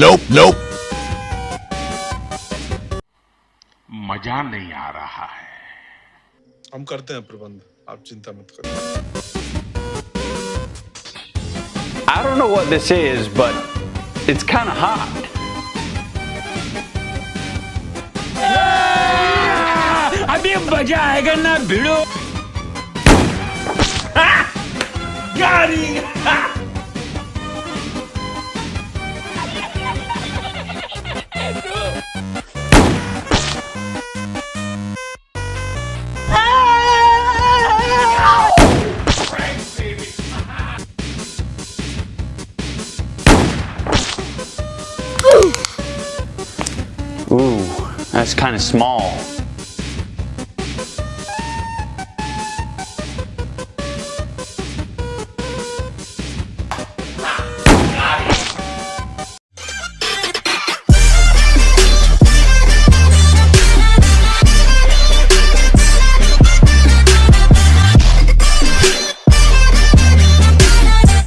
नोप नोप मज़ा नहीं आ रहा है। हम करते हैं प्रबंध। आप चिंता मत करो I don't know what this is but it's Khan heart अभी मज़ा आएगा ना भिड़ो। गाड़ी। Ooh, that's kind of small.